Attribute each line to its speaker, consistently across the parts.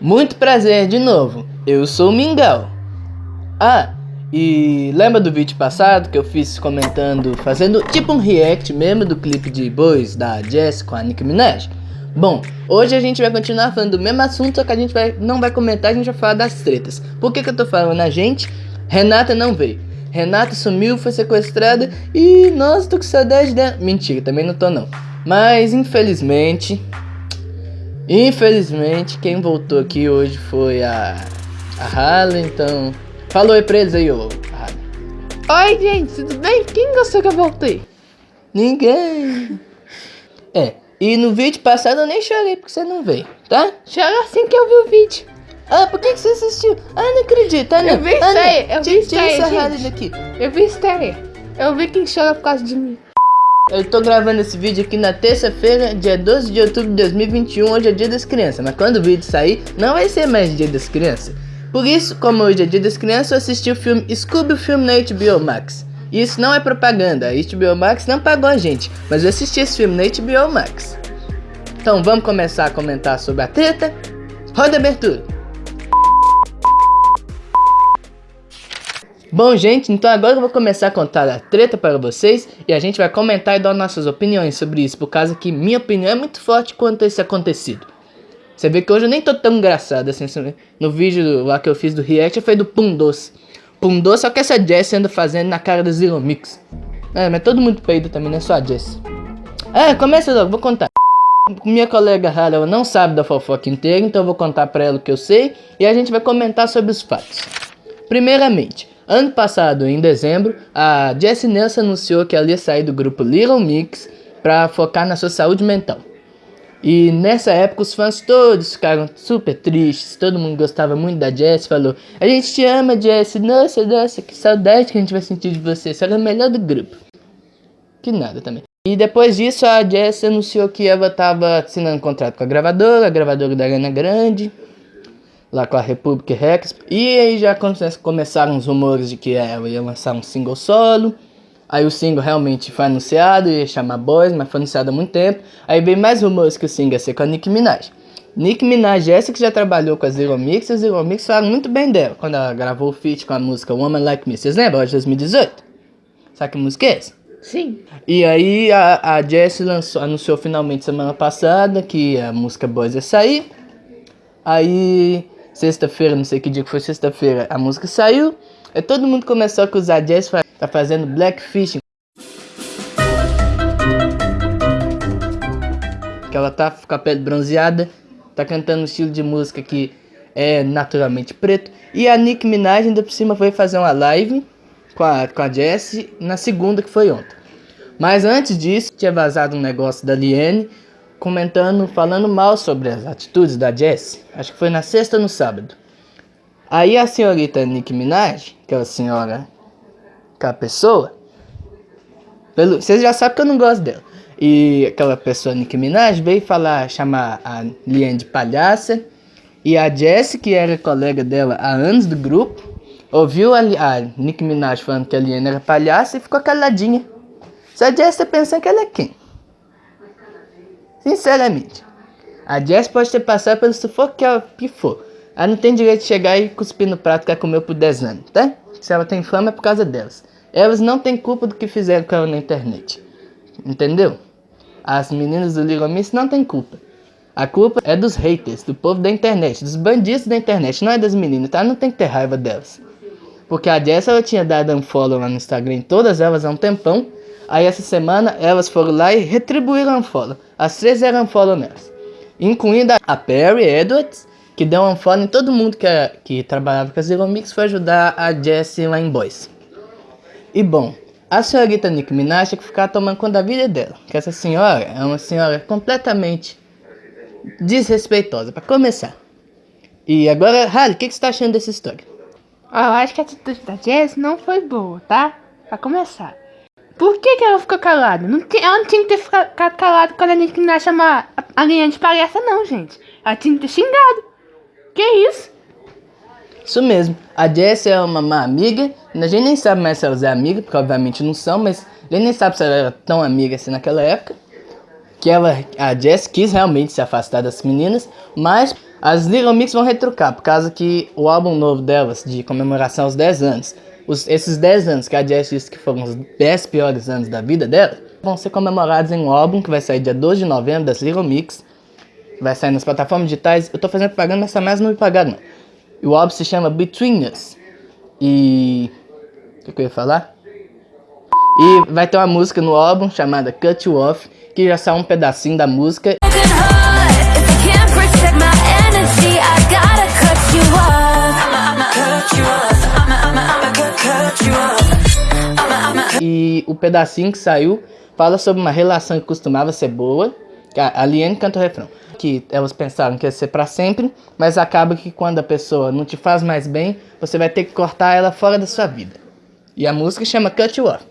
Speaker 1: Muito prazer de novo, eu sou o Mingau. Ah, e lembra do vídeo passado que eu fiz comentando, fazendo tipo um react mesmo do clipe de Boys da Jess com a Nicki Minaj? Bom, hoje a gente vai continuar falando do mesmo assunto, só que a gente vai, não vai comentar, a gente vai falar das tretas. Por que que eu tô falando a gente? Renata não veio. Renata sumiu, foi sequestrada e nossa, tô com saudade dela. Mentira, também não tô não. Mas infelizmente, Infelizmente, quem voltou aqui hoje foi a, a Harley, então... Falou aí pra eles aí, ô
Speaker 2: Harley. Oi, gente, tudo bem? Quem gostou que eu voltei?
Speaker 1: Ninguém. É, e no vídeo passado eu nem chorei porque você não veio, tá?
Speaker 2: Chora assim que eu vi o vídeo.
Speaker 1: Ah, por que, que você assistiu? Ah, não acredito, Ana.
Speaker 2: Eu vi estreia, eu vi
Speaker 1: Harley daqui.
Speaker 2: Eu vi estreia. Eu vi quem chora por causa de mim.
Speaker 1: Eu tô gravando esse vídeo aqui na terça-feira, dia 12 de outubro de 2021, hoje é dia das crianças. Mas quando o vídeo sair, não vai ser mais dia das crianças. Por isso, como hoje é dia das crianças, eu assisti o filme Scooby, o filme na HBO Max. E isso não é propaganda, a HBO Max não pagou a gente, mas eu assisti esse filme na HBO Max. Então vamos começar a comentar sobre a treta? Roda a abertura! Bom, gente, então agora eu vou começar a contar a treta para vocês e a gente vai comentar e dar nossas opiniões sobre isso, por causa que minha opinião é muito forte quanto a esse acontecido. Você vê que hoje eu nem tô tão engraçado assim, no vídeo lá que eu fiz do react foi do Pum Doce. Pum Doce só que essa Jess anda fazendo na cara do Zero Mix. É, mas todo mundo peido também, não é só a Jess. É, começa logo, vou contar. Minha colega Hara, ela não sabe da fofoca inteira, então eu vou contar pra ela o que eu sei e a gente vai comentar sobre os fatos. Primeiramente, Ano passado, em dezembro, a Jessie Nelson anunciou que ela ia sair do grupo Little Mix para focar na sua saúde mental. E nessa época os fãs todos ficaram super tristes, todo mundo gostava muito da Jessie, falou A gente te ama Jessie, nossa, nossa, que saudade que a gente vai sentir de você, você era a melhor do grupo. Que nada também. E depois disso a Jessie anunciou que ela estava assinando um contrato com a gravadora, a gravadora da Arena Grande, lá com a Republic Records. E aí já começaram os rumores de que ela ia lançar um single solo. Aí o single realmente foi anunciado, ia chamar Boys, mas foi anunciado há muito tempo. Aí veio mais rumores que o single ia ser com a Nicki Minaj. Nicki Minaj, essa que já trabalhou com a Zero Mix, e a Zero Mix falaram muito bem dela, quando ela gravou o feat com a música Woman Like Me. Vocês lembram? De 2018? Sabe que música é essa?
Speaker 2: Sim.
Speaker 1: E aí a, a Jessie lançou, anunciou finalmente semana passada que a música Boys ia sair. Aí sexta-feira, não sei que dia que foi sexta-feira, a música saiu. E todo mundo começou a acusar Jess, tá fazendo blackfishing. Que ela tá com a pele bronzeada, tá cantando um estilo de música que é naturalmente preto. E a Nick Minaj ainda por cima foi fazer uma live com a, com a Jess na segunda que foi ontem. Mas antes disso, tinha vazado um negócio da Liane comentando, falando mal sobre as atitudes da Jess. Acho que foi na sexta ou no sábado. Aí a senhorita Nicki Minaj, aquela senhora, aquela pessoa, pelo, vocês já sabem que eu não gosto dela. E aquela pessoa, Nicki Minaj, veio falar, chamar a Liane de palhaça. E a Jess, que era colega dela há anos do grupo, ouviu a, a Nicki Minaj falando que a Liane era palhaça e ficou caladinha. Se a Jess tá pensando que ela é quem? Sinceramente. A Jess pode ter passado pelo sufoco que ela pifou. Ela não tem direito de chegar e cuspir no prato que ela comeu por 10 anos, tá? Se ela tem fama é por causa delas. Elas não têm culpa do que fizeram com ela na internet. Entendeu? As meninas do Little Miss não têm culpa. A culpa é dos haters, do povo da internet, dos bandidos da internet, não é das meninas, tá? Não tem que ter raiva delas. Porque a Jess ela tinha dado um follow lá no Instagram, todas elas há um tempão. Aí essa semana elas foram lá e retribuíram um follow. As três eram follow nelas. Incluindo a Perry Edwards, que deu um follow em todo mundo que, que trabalhava com a Zero Mix foi ajudar a Jessie lá em Boys. E bom, a senhorita Nick Minaj tem que ficar tomando conta da vida dela. Que essa senhora é uma senhora completamente desrespeitosa, para começar. E agora, Harley, o que, que você tá achando dessa história?
Speaker 2: Eu acho que a atitude da Jess não foi boa, tá? Pra começar. Por que, que ela ficou calada? Não ela não tinha que ter ficado calada quando a gente não chamar a linha de palhaça, não, gente. Ela tinha que ter xingado. Que isso?
Speaker 1: Isso mesmo. A Jess é uma má amiga. A gente nem sabe mais se elas é amiga, porque obviamente não são, mas a gente nem sabe se ela era tão amiga assim naquela época. Que ela, a Jess quis realmente se afastar das meninas, mas As Little Mix vão retrucar, por causa que o álbum novo delas, de comemoração aos 10 anos, os, esses 10 anos que a Jess disse que foram os 10 piores anos da vida dela, vão ser comemorados em um álbum que vai sair dia 12 de novembro das Little Mix. Vai sair nas plataformas digitais. Eu tô fazendo propaganda, mas essa mais não me pagaram. E o álbum se chama Between Us. E... O que, que eu ia falar? E vai ter uma música no álbum chamada Cut You Off, que já saiu um pedacinho da música. Pedacinho que saiu fala sobre uma relação que costumava ser boa. A Liane canta o refrão. Que elas pensaram que ia ser pra sempre, mas acaba que quando a pessoa não te faz mais bem, você vai ter que cortar ela fora da sua vida. E a música chama Cut You Off.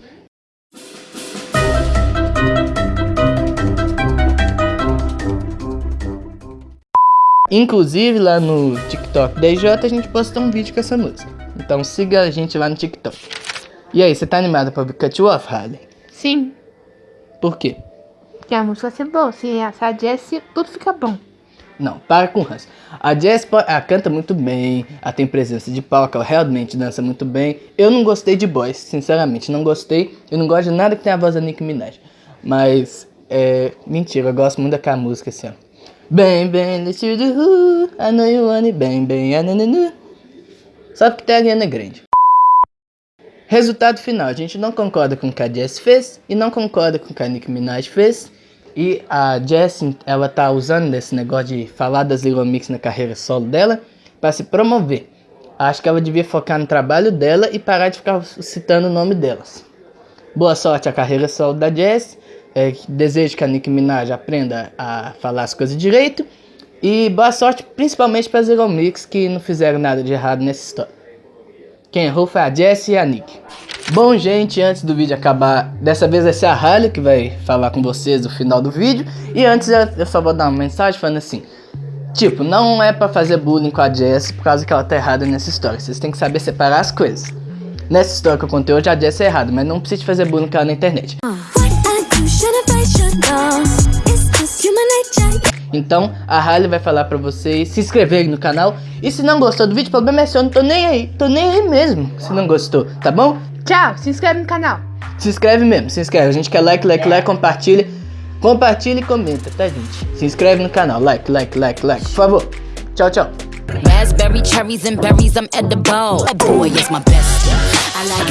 Speaker 1: Inclusive lá no TikTok da IJ a gente postou um vídeo com essa música. Então siga a gente lá no TikTok. E aí, você tá animada pra Cut Off, Harley?
Speaker 2: Sim.
Speaker 1: Por quê?
Speaker 2: Porque a música vai ser boa. Se a Jessie, tudo fica bom.
Speaker 1: Não, para com o Hans. A Jess ela canta muito bem, ela tem presença de palco, ela realmente dança muito bem. Eu não gostei de Boys, sinceramente, não gostei. Eu não gosto de nada que tenha a voz da Nicki Minaj. Mas, é... Mentira, eu gosto muito daquela música assim, ó. Bem, bem, let's do who, I know you want it, bem, bem, anananu. Só porque tem a Ariana Grande. Resultado final, a gente não concorda com o que a Jess fez e não concorda com o que a Nicki Minaj fez. E a Jess, ela tá usando esse negócio de falar das Little Mix na carreira solo dela para se promover. Acho que ela devia focar no trabalho dela e parar de ficar citando o nome delas. Boa sorte à carreira solo da Jess. É, desejo que a Nicki Minaj aprenda a falar as coisas direito. E boa sorte principalmente para as Little Mix que não fizeram nada de errado nessa história. Quem errou foi a Jessie e a Nick. Bom, gente, antes do vídeo acabar, dessa vez vai ser a Harley que vai falar com vocês no final do vídeo. E antes eu só vou dar uma mensagem falando assim. Tipo, não é pra fazer bullying com a Jessie por causa que ela tá errada nessa história. Vocês têm que saber separar as coisas. Nessa história que eu contei hoje, a Jessie é errada, mas não precisa fazer bullying com ela na internet. Então, a Harley vai falar pra vocês se inscreverem no canal. E se não gostou do vídeo, o problema é seu, eu não tô nem aí. Tô nem aí mesmo, se não gostou, tá bom?
Speaker 2: Tchau, se inscreve no canal.
Speaker 1: Se inscreve mesmo, se inscreve. A gente quer like, like, like, compartilha. Compartilha e comenta, tá, gente? Se inscreve no canal. Like, like, like, like. Por favor. Tchau, tchau. Raspberry, cherries and berries, I'm edible. Boy, it's my best. I like